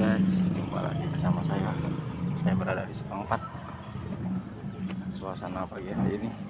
guys. Jumpa lagi bersama saya. Saya berada di Sepangpat suasana pagi hari ini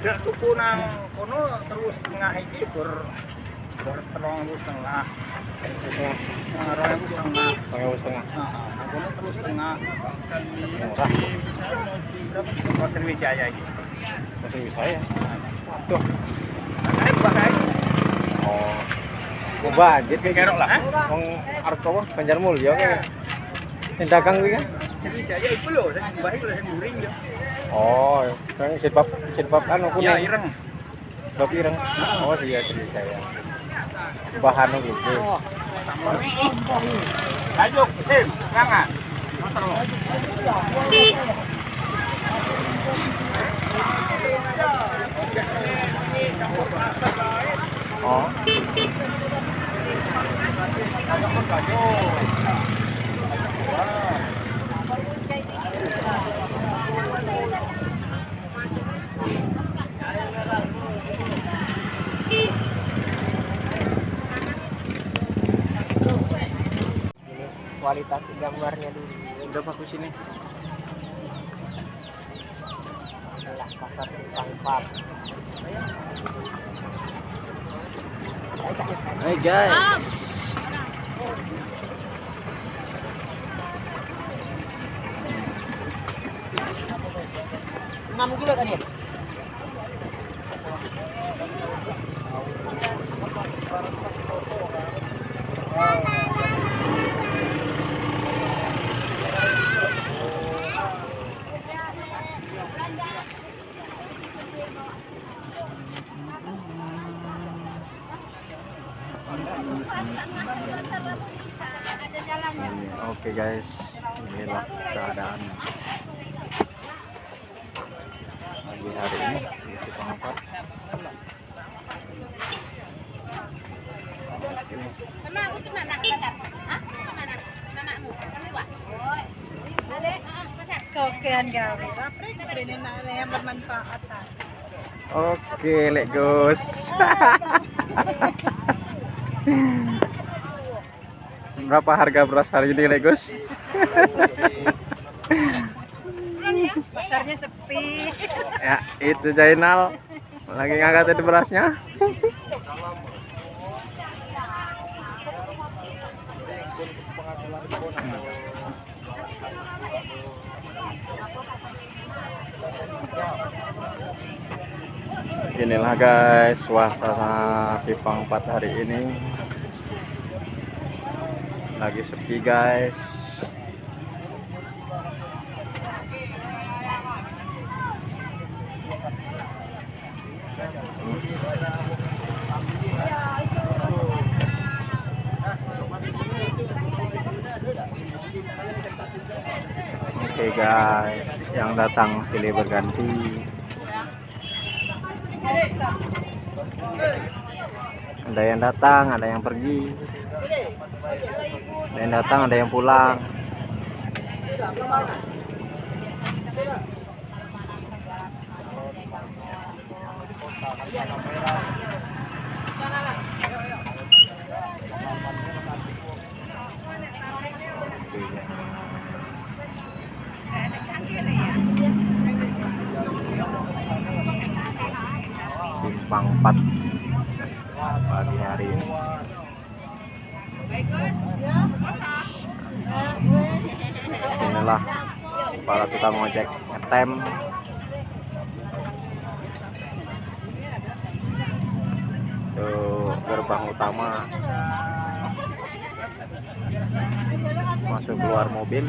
Tidak tuku nang kono terus tengah iki ber setengah. Nah, setengah. Ewu setengah. Nah. Nah, bakai. Oh. Kan? Oh, sirpap sirpap anu. Ya, ireng. Sirpap ireng. Oh, iya saya. Bahan gitu. Lanjut, sim, jangan. Oh. Kualitas gambarnya dulu. Udah bagus ini. adalah pasar Simpang Pap Hai guys. enam kilo kan ya Oke guys, inilah keadaan pagi hari ini di yang bermanfaat. Oke, let Gus. Berapa harga beras hari ini, let Gus? Pasarnya sepi. ya, itu Jainal lagi ngangkatin berasnya. Inilah guys suasana Sipang 4 hari ini lagi sepi guys. Oke guys, yang datang silih berganti. ada yang datang ada yang pergi ada yang datang ada yang pulang. Simpang 4 pagi hari ini inilah para tukang ojek ngetem. Itu gerbang utama. Masuk keluar mobil.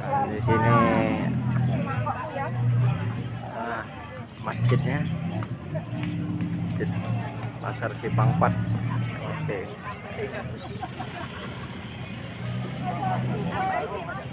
Dan di sini nah, masjidnya. Masjid pasar 4 oke Thank you.